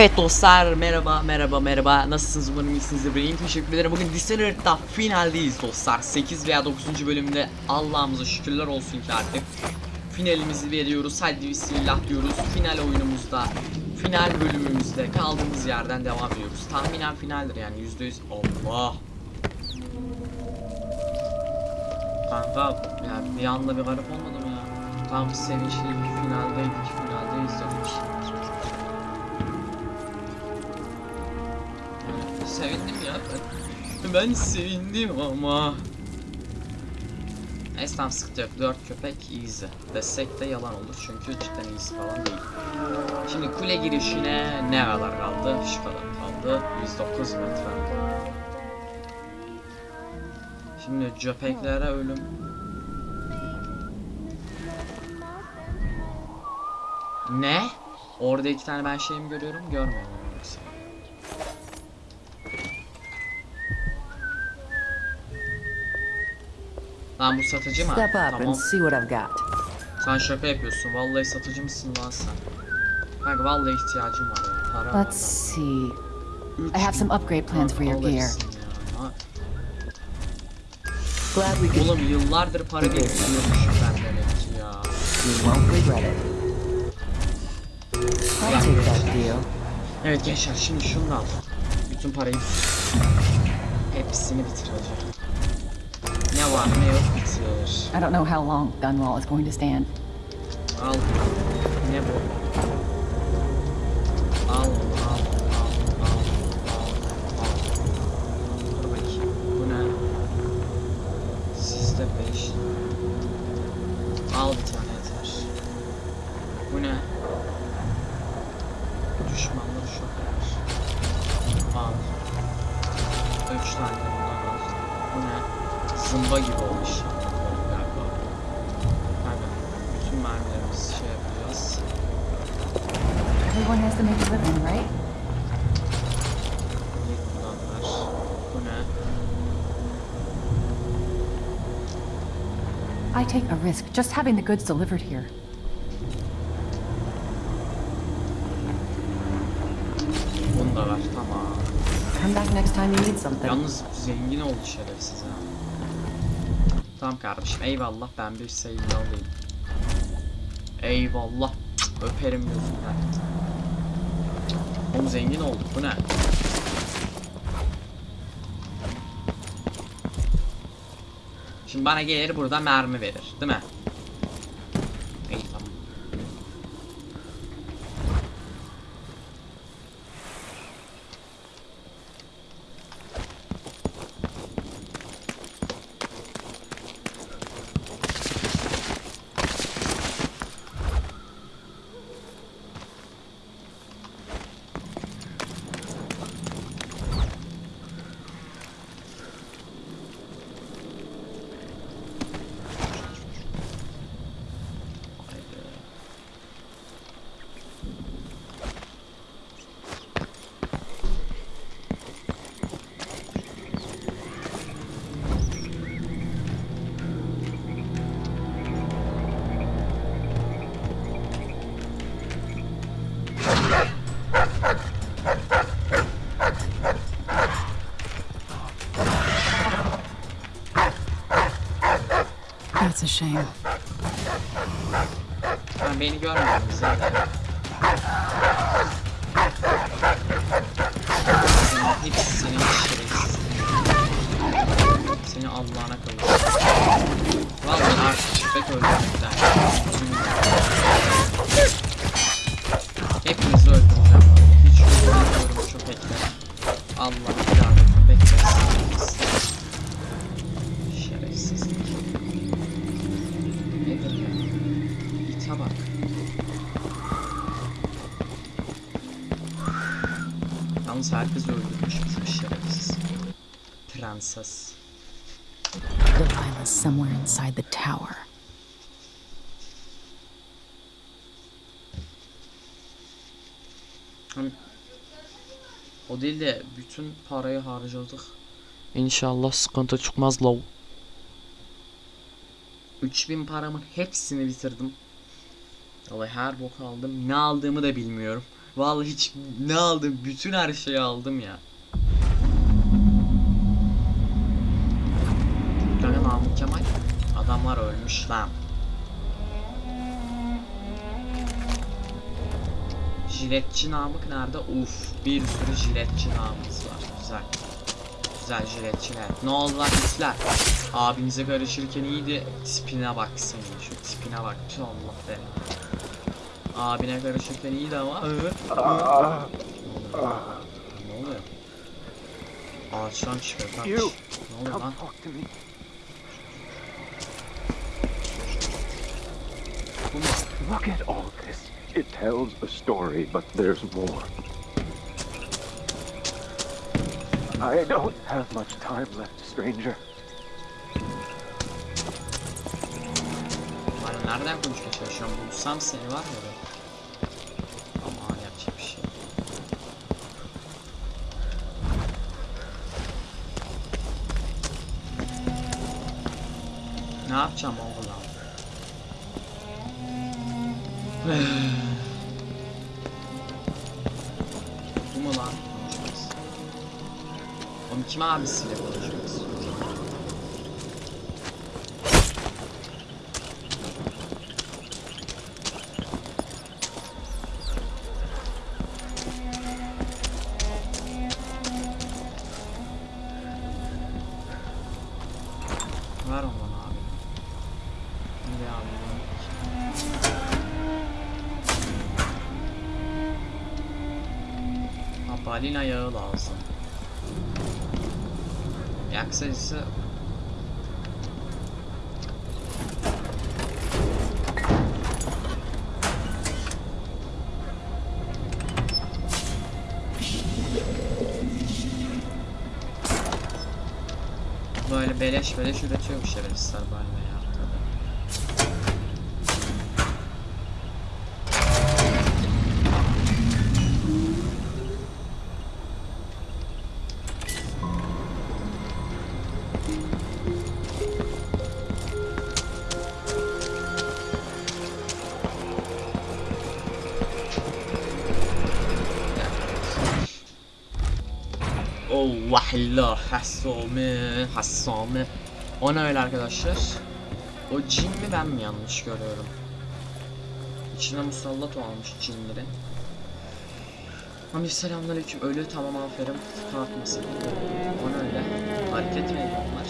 Evet dostlar merhaba merhaba merhaba. Nasılsınız? Umarım iyisinizdir benim teşekkür ederim. Bugün Dishonored'da finaldeyiz dostlar. 8 veya 9. bölümde Allah'ımıza şükürler olsun ki artık finalimizi veriyoruz. Hadi bismillah diyoruz. Final oyunumuzda final bölümümüzde kaldığımız yerden devam ediyoruz. Tahminen finaldir yani %100 Allah! Kanka ya bir anda bir garip olmadı mı ya? Tam sevinçli finaldeydik finaldeyiz dedik Sevindim ya ben. Ben sevindim ama. Neyse tamam sıkıntı yok. 4 köpek easy. Desek de yalan olur çünkü cidden easy falan değil. Şimdi kule girişine ne kadar kaldı? Şu kadar kaldı. 109 metre. Şimdi köpeklere ölüm. Ne? Orada iki tane ben şeyimi görüyorum, görmüyorum. Lan bu satıcı mı? Step up and see what I've got. Sen şaka yapıyorsun. Vallahi satıcı mısın lan sen? Kanka vallahi ihtiyacım var ya. Para var Let's see. I have some upgrade plans for your gear. Glad we could. Oğlum yıllardır para biriktiriyormuşum ben demek ki ya. You won't regret it. I'll take that deal. Evet gençler şimdi şunu da al. Bütün parayı hepsini bitireceğim. Ne yok bitir. I don't know how long Dunwall is going to stand. Al. Ne bütün mermilerimizi şey yapacağız. Everyone has to make a living, right? Git buradan ver. Bu ne? I take a risk just having the goods delivered here. Bunu tamam. Come back next time you need something. Yalnız zengin oldu şerefsiz ha. Tamam kardeşim eyvallah ben bir sevgi alayım. Eyvallah. Cık, Öperim gözünden. Oğlum zengin olduk bu ne? Şimdi bana gelir burada mermi verir değil mi? That's a shame. Ha, beni görmediniz zaten. Herkes öldürmüş bu şerefsiz. Prenses. Somewhere inside the tower. Hani o değil de bütün parayı harcadık. İnşallah sıkıntı çıkmaz lav. 3000 paramın hepsini bitirdim. Vallahi her bok aldım. Ne aldığımı da bilmiyorum. Vallahi hiç ne aldım? Bütün her şeyi aldım ya. Kanka Namık Kemal adamlar ölmüş lan. Jiletçi Namık nerede? Uf, bir sürü jiletçi Namık'ımız var. Güzel. Güzel jiletçiler. Ne oldu lan itler? Abinize karışırken iyiydi. Tipine bak senin. Şu tipine bak. Allah be. Abine karışırken iyiydi ama. Hı. Ne oluyor? Ağaçtan çıkıyor kaç. You. Ne oluyor lan? Talk to me. Look at all this. It tells a story, but there's more. I don't have much time left, stranger. Nereden konuşmaya çalışıyorum? Bulsam seni var be. Ama yapacak bir şey. Ne yapacağım oğlum? Bu mu lan? Oğlum kim abisiyle konuşmak balina yağı lazım. Yak sayısı Böyle beleş beleş üretiyormuş şerefsizler balina Oh vahillah hassame hassame O ne öyle arkadaşlar? O cin mi ben mi yanlış görüyorum? İçine musallat olmuş cinlerin. Abi selamünaleyküm ölü tamam aferin kalkmasın. O ne öyle? Hareket mi ediyorlar?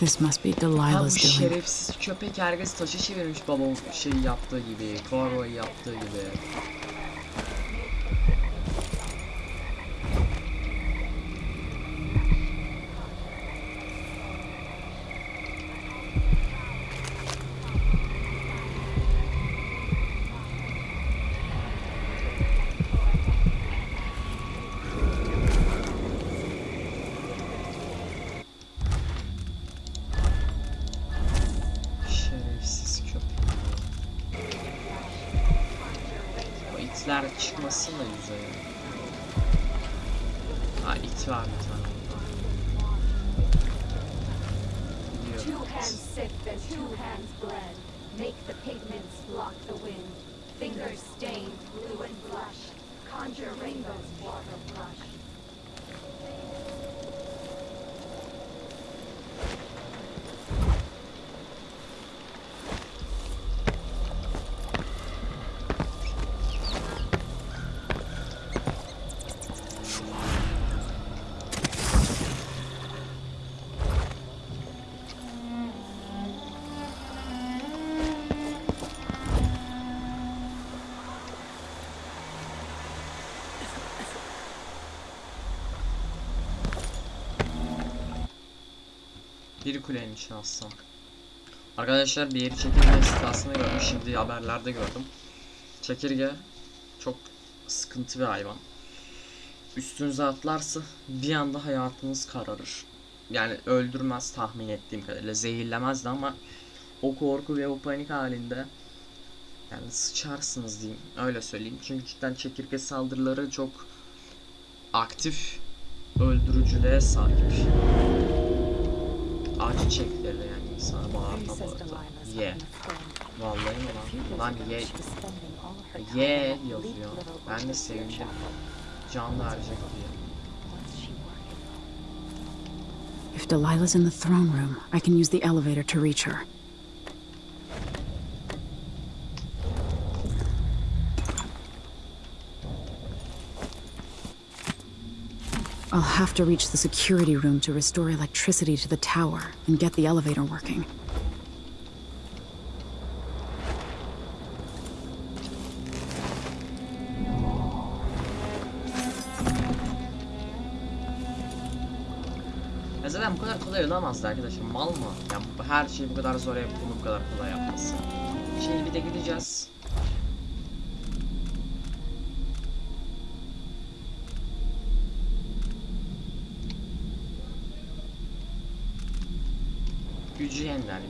This must be bu Delilah's doing. şerefsiz köpek herkes taşı çevirmiş babam şey yaptığı gibi, Corvoy yaptığı gibi. Da yüzeye. Ha it var bir tane. Two hands sift and two hands bled. Make the pigments block the wind. Fingers stained blue and blush. Conjure rainbows water brush. Bir içine atsam. Arkadaşlar bir yeri çekirge istasını gördüm. Şimdi haberlerde gördüm. Çekirge çok sıkıntı bir hayvan. Üstünüze atlarsa bir anda hayatınız kararır. Yani öldürmez tahmin ettiğim kadarıyla. Zehirlemezdi ama o korku ve o panik halinde yani sıçarsınız diyeyim. Öyle söyleyeyim. Çünkü cidden çekirge saldırıları çok aktif öldürücülüğe sahip. Acı çektirir yani insana bağırma bu arada. Ye. Vallahi mi lan? Lan ye. Ye yazıyor. Ben de sevindim. Can verecek diye. If Delilah's in the throne room, I can use the elevator to reach her. I'll have to reach the security room to restore electricity to the tower and get the elevator working. Ya bu kadar kolay olamazdı arkadaşlar. Mal mı? Ya bu- her şeyi bu kadar zor yapıp bunu bu kadar kolay yapması. Şimdi bir de gideceğiz. Yeniden yükleyeceğiz.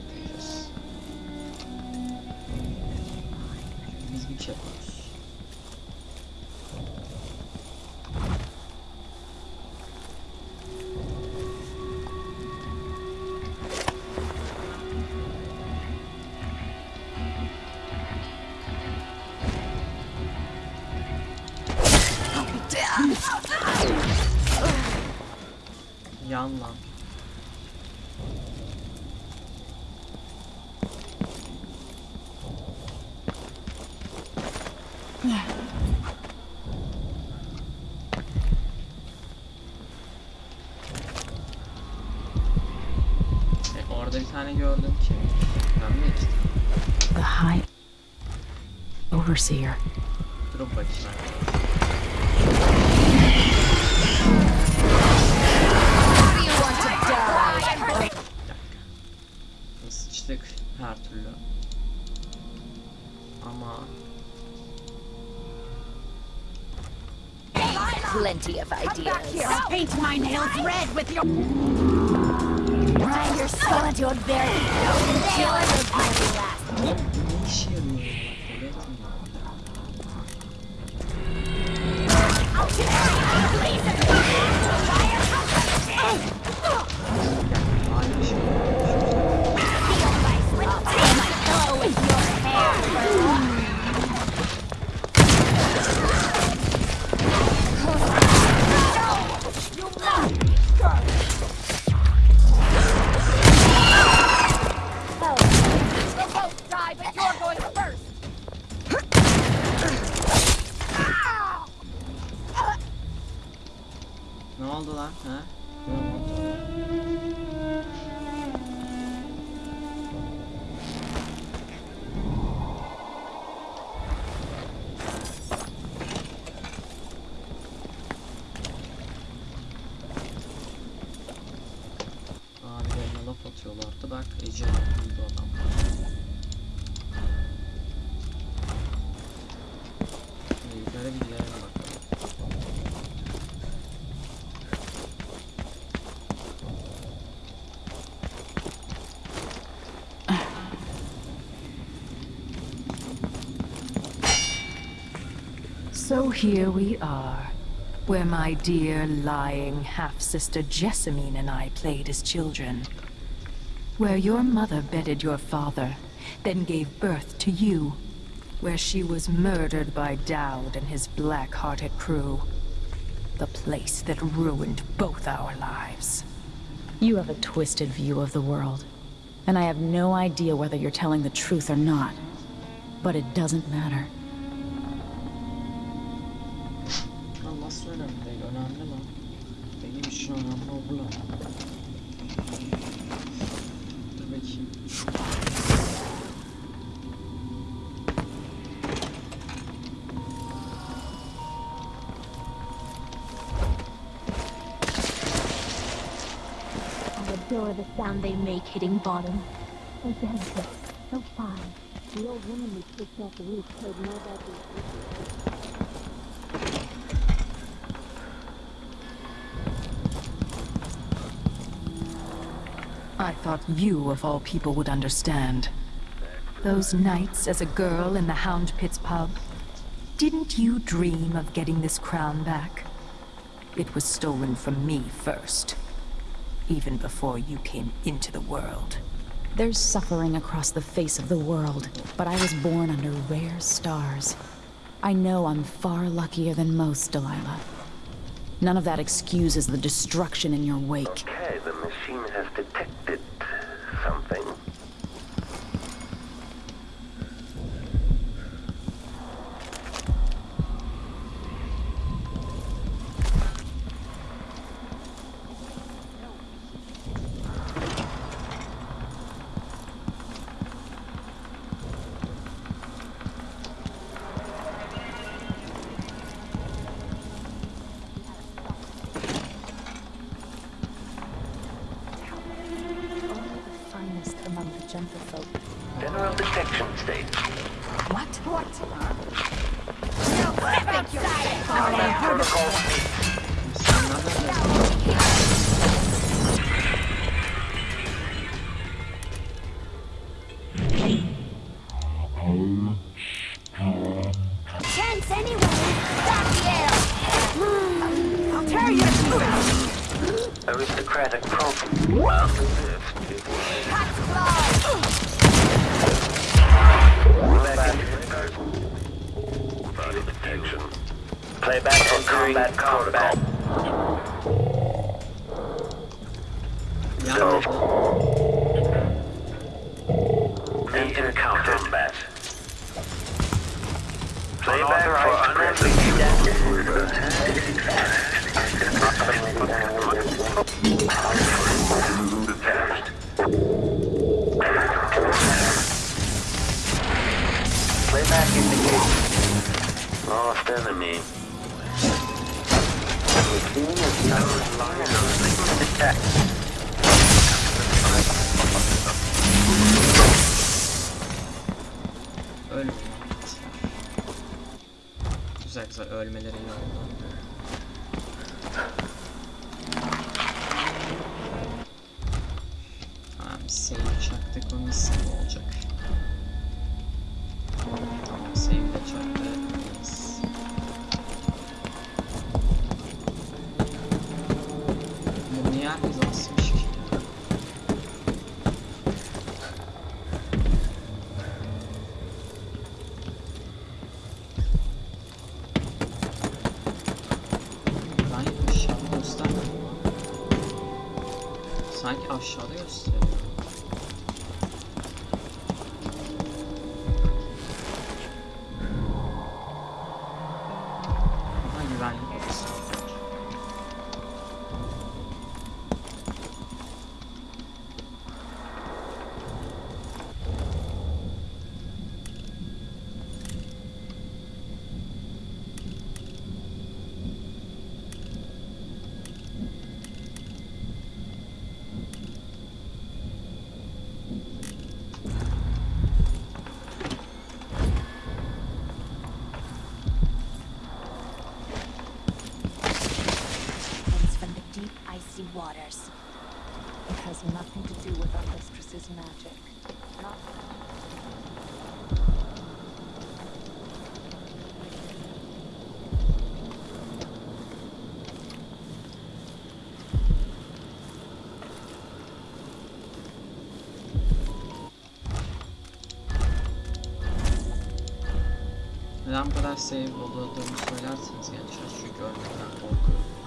Orada bir tane gördüm ki. Ben mi işte? The High Overseer. Dur bakayım. Bir dakika. Sıçtık her türlü. Ama Plenty of ideas. Paint my nails red with your. Grind your. Enjoy the bloody last. So here we are, where my dear lying half-sister Jessamine and I played as children. Where your mother bedded your father, then gave birth to you. Where she was murdered by Dowd and his black-hearted crew. The place that ruined both our lives. You have a twisted view of the world, and I have no idea whether you're telling the truth or not. But it doesn't matter. I adore the sound they make hitting bottom. So so fine. The old woman we kicked off the roof heard more about these I thought you, of all people, would understand. Those nights as a girl in the Hound Pits pub. Didn't you dream of getting this crown back? It was stolen from me first. Even before you came into the world. There's suffering across the face of the world, but I was born under rare stars. I know I'm far luckier than most, Delilah. None of that excuses the destruction in your wake. Okay, the machine has detected something. Level मिल रही है। Sanki aşağıda gösteriyor. Has nothing to do with our mistress's magic. Not Neden bu kadar save olduğumu söylerseniz gençler korkuyorum.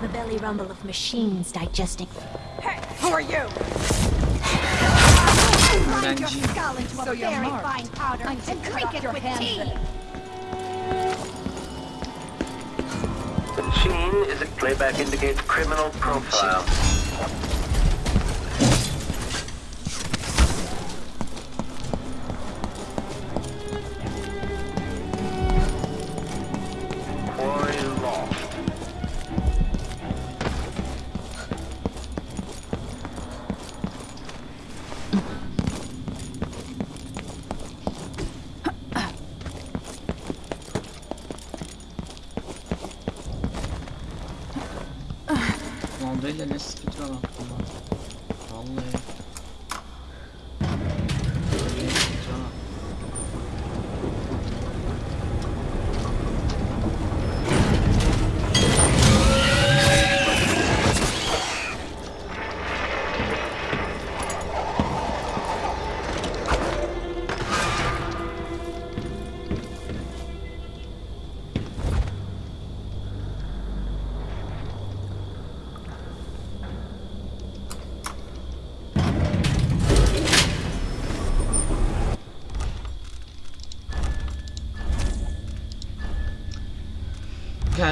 The belly rumble of machines digesting. Öğrenci. Skull into a very fine powder and drink it with tea. The machine is a playback indicates criminal profile.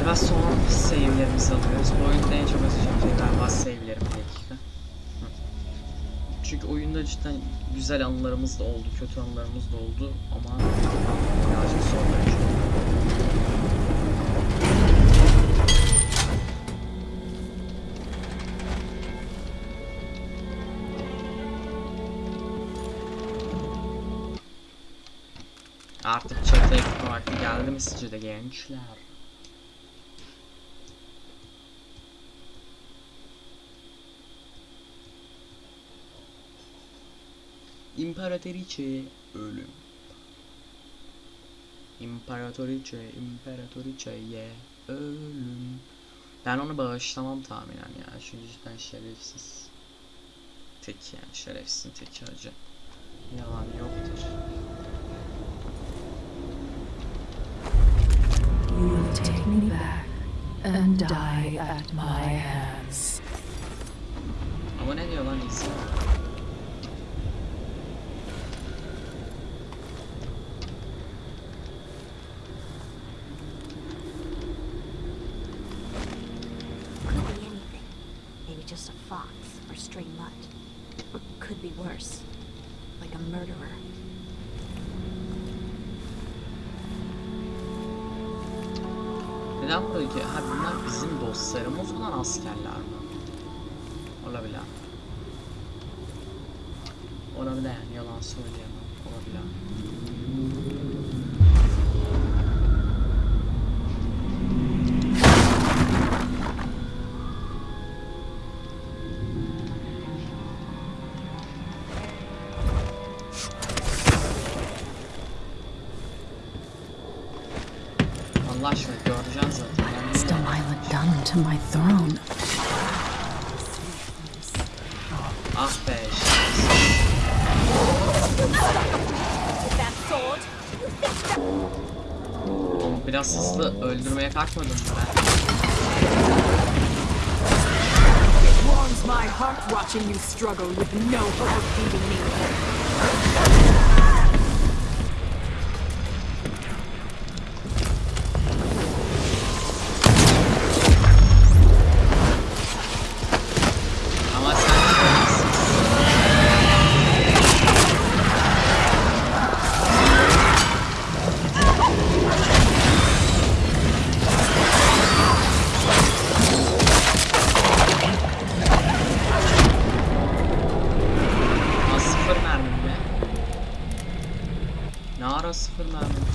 Galiba son save'lerimizi alıyoruz. Bu oyunda en çok atacağım şey galiba save'lerim dakika. Çünkü oyunda cidden güzel anılarımız da oldu, kötü anılarımız da oldu ama birazcık zorlayıcı. Artık çatıya gitme vakti geldi mi sizce de gençler? İmparatoriçe ölüm. İmparatoriçe, imparatoriçeye ölüm. Ben onu bağışlamam tahminen ya. Çünkü cidden şerefsiz. Tek yani şerefsizin tek acı. Yalan yoktur. You will take me back and die at my hands. Ama ne diyor lan İsa? Neden buradaki? Ha bunlar bizim dostlarımız olan askerler mi? Olabilir yani yalan söyleyemem. Olabilir. To my throne? Ah be şerefsiz. Biraz hızlı öldürmeye kalkmadım mı ben? Warms my heart watching you struggle with no hope of beating me. namin.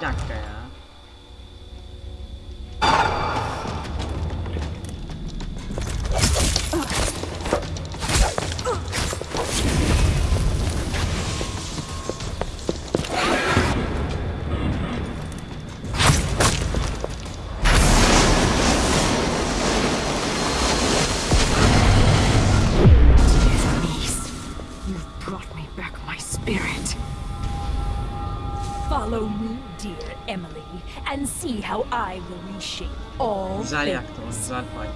Chặt Şey. Güzel yaktım, güzel fay.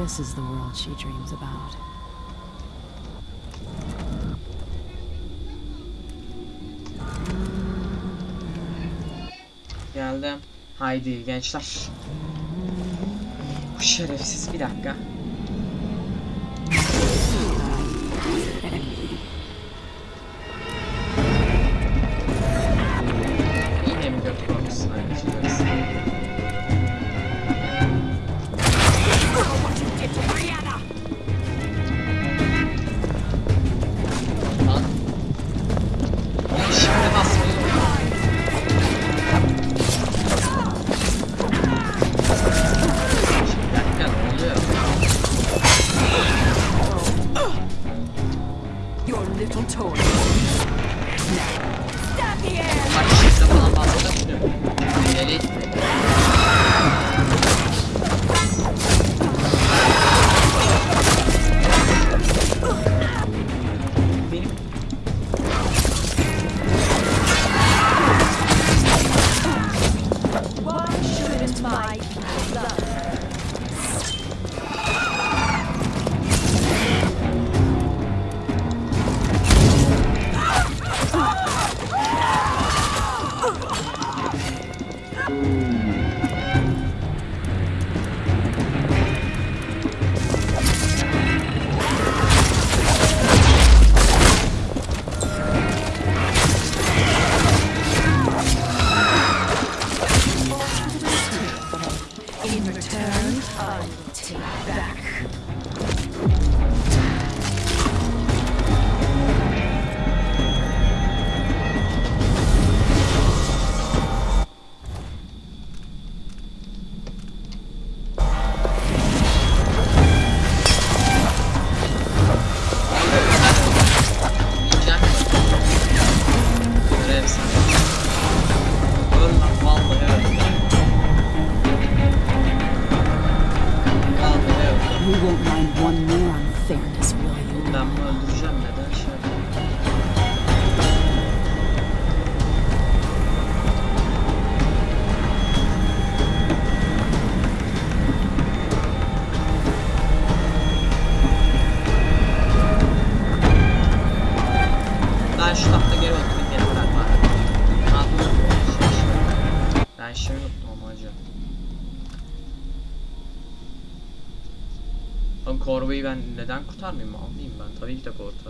This is the world she dreams about. Geldim. Haydi gençler. Bu şerefsiz bir dakika. したメモを今取りしたこと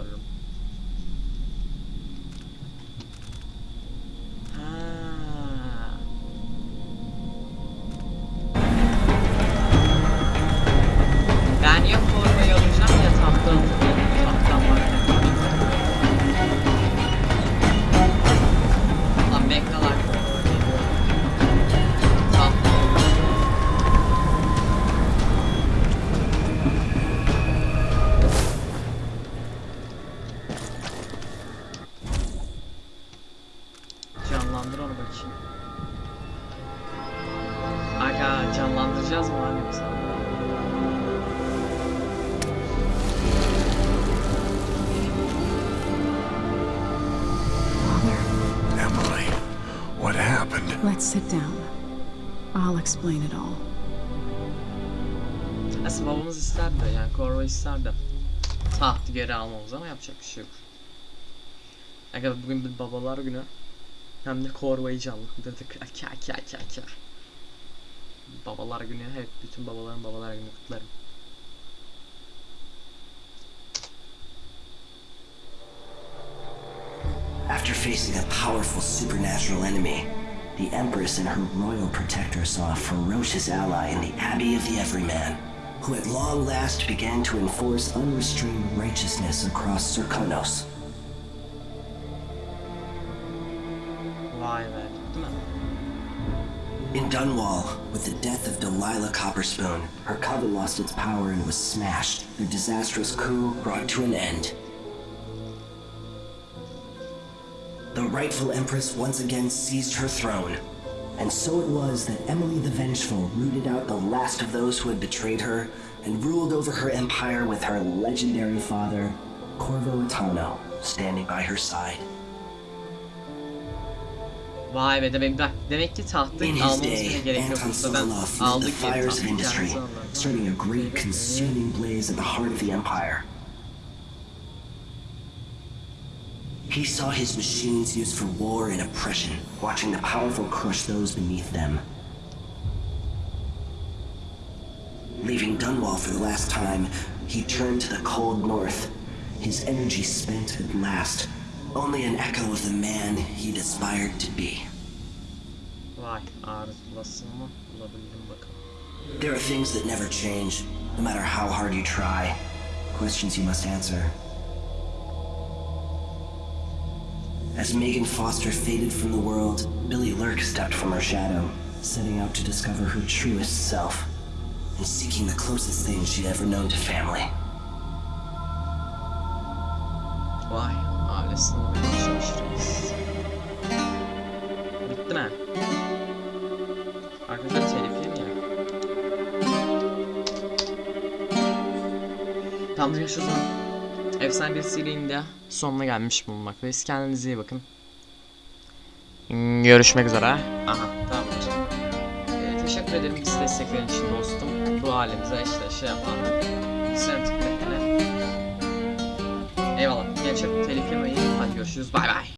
Babamız isterdi yani Corvo isterdi. Tahtı geri almamız ama yapacak bir şey yok. Aga bugün bir babalar günü. Hem de Corvo'yu canlandırdık. Aka aka aka aka. Babalar günü hep bütün babaların babalar günü kutlarım. After facing a powerful supernatural enemy, the Empress and her royal protector saw a ferocious ally in the Abbey of the Everyman, who at long last began to enforce unrestrained righteousness across Serkonos. Vay be. Değil? In Dunwall, with the death of Delilah Copperspoon, her coven lost its power and was smashed. The disastrous coup brought to an end. The rightful Empress once again seized her throne. And so it was that Emily the Vengeful rooted out the last of those who had betrayed her and ruled over her empire with her legendary father, Corvo Attano, standing by her side. Vay be demek, demek ki tahtı In his almamız bile day, gerek yok. Anton Sokolov lit the fires of industry, starting a great consuming blaze at the heart of the empire. He saw his machines used for war and oppression, watching the powerful crush those beneath them. Leaving Dunwall for the last time, he turned to the cold north, his energy spent at last, only an echo of the man he'd aspired to be. Vay arzulasın mı? There are things that never change, no matter how hard you try. Questions you must answer. As Megan Foster faded from the world, Billy Lurk stepped from her shadow, setting out to discover her truest self, and seeking the closest thing she'd ever known to family. Vay ailesine. Efsane bir serinin sonuna gelmiş bulunmaktayız. Kendinize iyi bakın. Görüşmek üzere. Aha tamamdır. Ee, teşekkür ederim bizi desteklerin için dostum. Bu halimize işte şey yapan. Sen tıklayın. Eyvallah. Gençler telif yemeyin. Hadi görüşürüz. Bay bay.